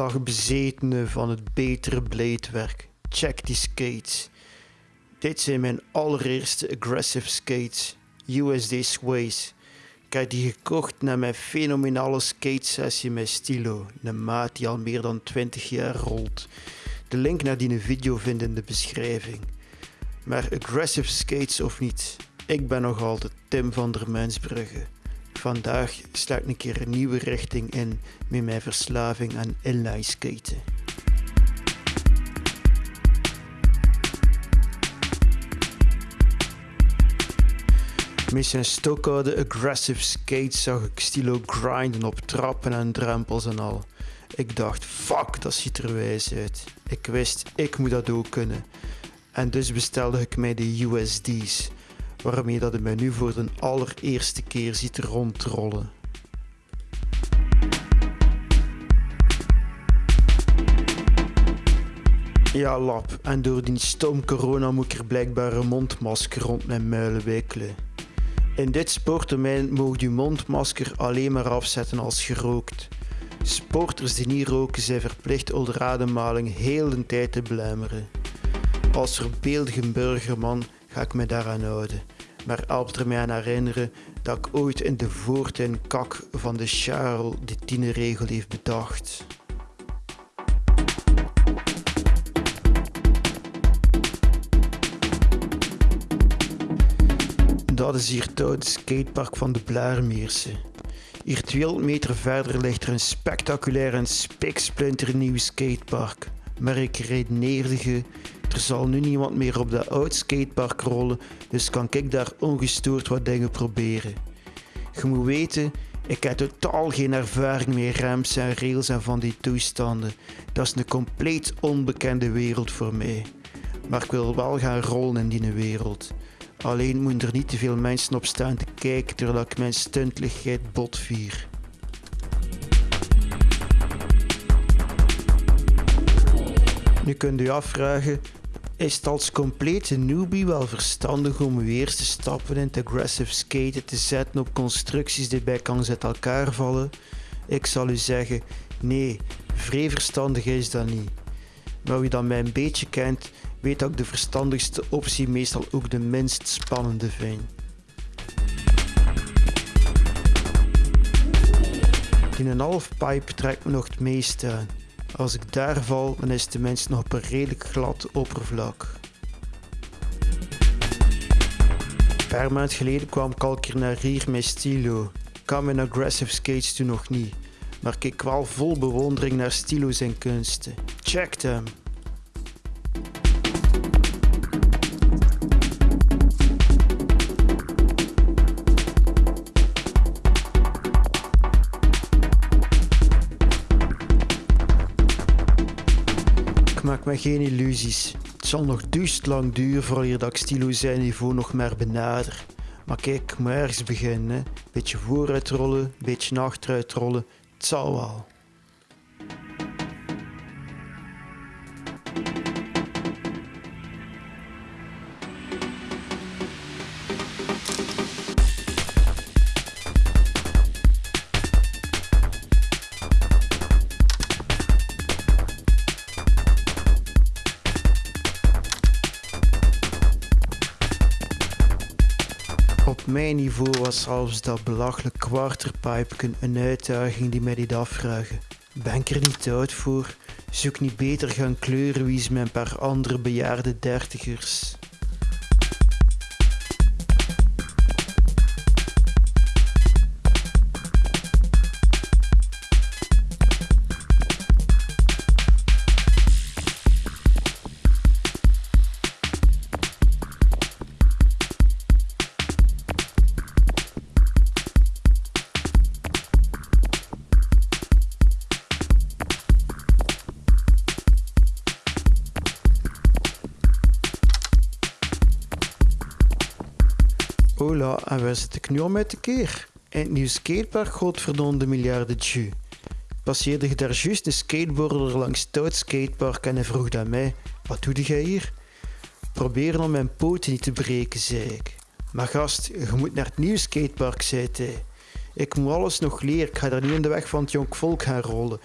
Dag bezetene van het betere bladewerk. Check die skates. Dit zijn mijn allereerste aggressive skates. USD Sways. Ik heb die gekocht na mijn fenomenale skatesessie met Stilo, een maat die al meer dan 20 jaar rolt. De link naar die video vind in de beschrijving. Maar aggressive skates of niet, ik ben nog altijd Tim van der Mensbrugge. Vandaag sla ik een keer een nieuwe richting in met mijn verslaving aan inline skaten. Met zijn stokoude aggressive skates zag ik Stilo grinden op trappen en drempels en al. Ik dacht, fuck, dat ziet er wijs uit. Ik wist, ik moet dat ook kunnen. En dus bestelde ik mij de USD's, waarmee dat hij mij nu voor de allereerste keer ziet rondrollen. Ja, lap. En door die stom corona moet ik er blijkbaar een mondmasker rond mijn muilen wikkelen. In dit sportdomein mogen je mondmasker alleen maar afzetten als gerookt. Sporters die niet roken zijn verplicht onder ademhaling heel de tijd te belemmeren. Als verbeeldige burgerman ga ik me daaraan houden, maar er mij aan herinneren dat ik ooit in de voortuin kak van de Charles de tiende regel heeft bedacht. Dat is hier het skatepark van de Blaarmeerse. Hier 200 meter verder ligt er een spectaculair en spiksplinternieuw skatepark. Maar ik redeneerde er zal nu niemand meer op dat oud skatepark rollen, dus kan ik daar ongestoord wat dingen proberen. Je moet weten, ik heb totaal geen ervaring met ramps en rails en van die toestanden. Dat is een compleet onbekende wereld voor mij. Maar ik wil wel gaan rollen in die wereld. Alleen moeten er niet te veel mensen op staan te kijken terwijl ik mijn stuntligheid botvier. Nu kunt u afvragen, is het als complete newbie wel verstandig om uw eerste stappen in het aggressive skaten te zetten op constructies die bij kans uit elkaar vallen? Ik zal u zeggen, nee, vrij verstandig is dat niet. Maar wie dat mij een beetje kent, weet dat ik de verstandigste optie meestal ook de minst spannende vind. In een half pipe trekt me nog het meeste aan. Als ik daar val, dan is de mens nog op een redelijk glad oppervlak. Een paar maanden geleden kwam keer naar hier met Stilo. Kan mijn aggressive skates toen nog niet, maar keek wel vol bewondering naar Stilo zijn kunsten. Check hem! Maak me geen illusies. Het zal nog duist lang duren voordat ik Stilo zijn niveau nog maar benader. Maar kijk, moet ergens beginnen. Beetje vooruit rollen, beetje achteruit rollen. Het zal wel. Op mijn niveau was zelfs dat belachelijk quarterpipe een uitdaging die mij deed afvragen. Ben ik er niet oud voor? Zoek niet beter gaan kleurenwies met een paar andere bejaarde dertigers. Hola, en waar zit ik nu al met te keer? In het nieuwe skatepark godverdomme miljarden tju. Passeerde je daar juist de skateboarder langs het skatepark en hij vroeg aan mij, wat doe jij hier? Proberen om mijn poten niet te breken, zei ik. Maar gast, je moet naar het nieuwe skatepark, zei hij. Ik moet alles nog leren, ik ga daar niet in de weg van het jong volk gaan rollen.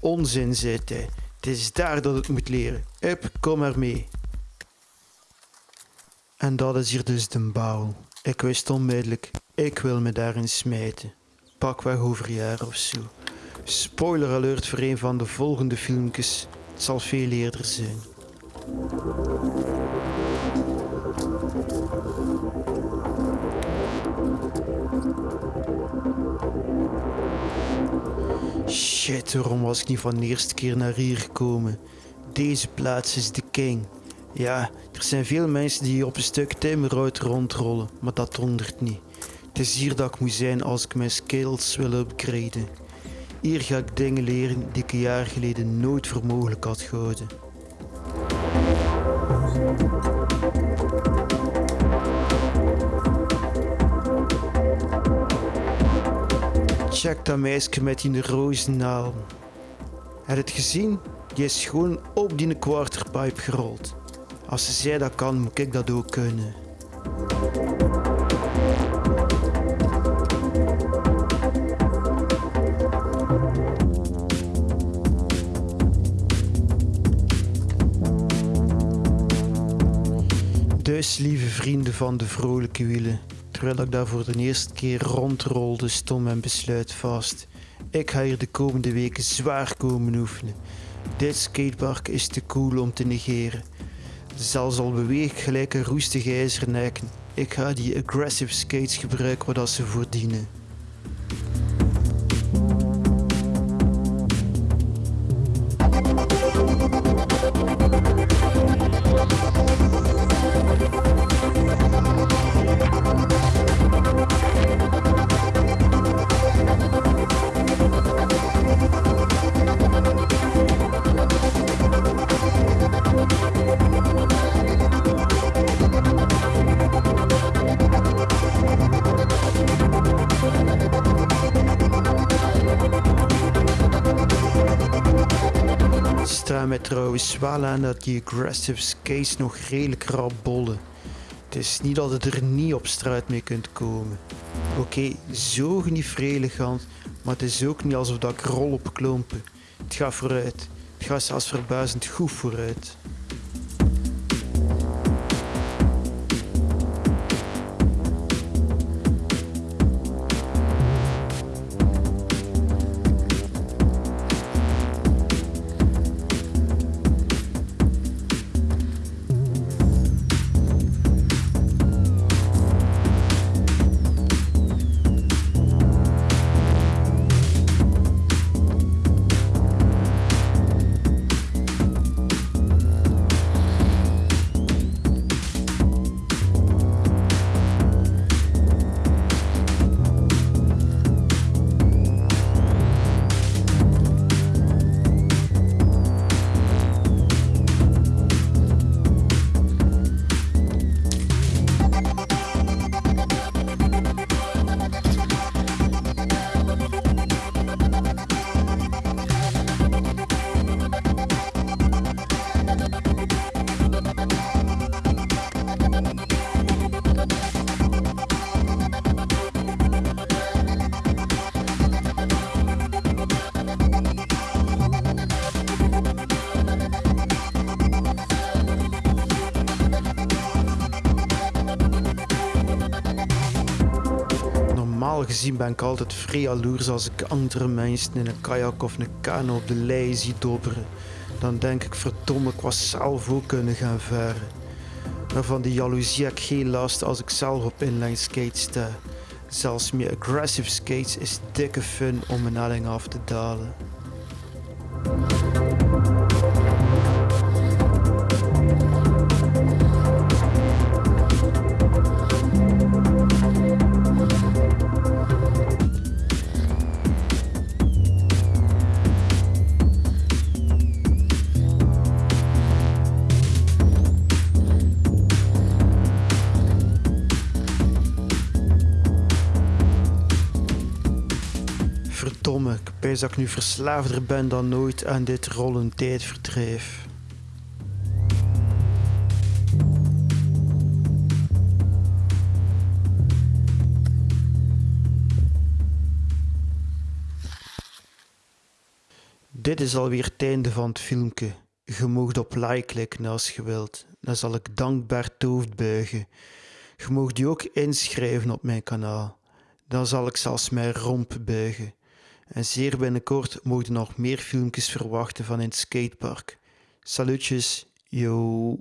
Onzin, zei hij. Het is daar dat het moet leren. Hup, kom maar mee. En dat is hier dus de bouw. Ik wist onmiddellijk, ik wil me daarin smijten. Pakweg over jaar of zo. Spoiler alert voor een van de volgende filmpjes. Het zal veel eerder zijn. Shit, waarom was ik niet van de eerste keer naar hier gekomen? Deze plaats is de king. Ja, er zijn veel mensen die op een stuk timmerhout rondrollen, maar dat dondert niet. Het is hier dat ik moet zijn als ik mijn skills wil upgraden. Hier ga ik dingen leren die ik een jaar geleden nooit voor mogelijk had gehouden. Check dat meisje met die rozennaal. Heb je het gezien? Die is gewoon op die quarterpipe gerold. Als zij dat kan, moet ik dat ook kunnen. Dus, lieve vrienden van de vrolijke wielen, terwijl ik daar voor de eerste keer rondrolde, stond mijn besluit vast. Ik ga hier de komende weken zwaar komen oefenen. Dit skatepark is te cool om te negeren. Zelfs al beweeg gelijk een roestige ijzernekken. Ik ga die aggressive skates gebruiken wat ze voor dienen. Mij trouwens wel aan dat die aggressive skates nog redelijk rap bollen. Het is niet dat je er niet op straat mee kunt komen. Oké, zo niet elegant, maar het is ook niet alsof dat ik rol op klompen. Het gaat vooruit. Het gaat zelfs verbazend goed vooruit. Gezien ben ik altijd vrij jaloers als ik andere mensen in een kajak of een kano op de lei zie dobberen. Dan denk ik verdomme, ik was zelf ook kunnen gaan varen. Maar van die jaloezie heb ik geen last als ik zelf op inline skate sta. Zelfs met aggressive skates is dikke fun om een helling af te dalen. Verdomme, ik dat ik nu verslaafder ben dan nooit aan dit rollend tijdverdrijf. Dit is alweer het einde van het filmpje. Je moogt op like klikken als je wilt. Dan zal ik dankbaar hoofd buigen. Je moogt je ook inschrijven op mijn kanaal. Dan zal ik zelfs mijn romp buigen. En zeer binnenkort mogen nog meer filmpjes verwachten van in het skatepark. Salutjes, yo!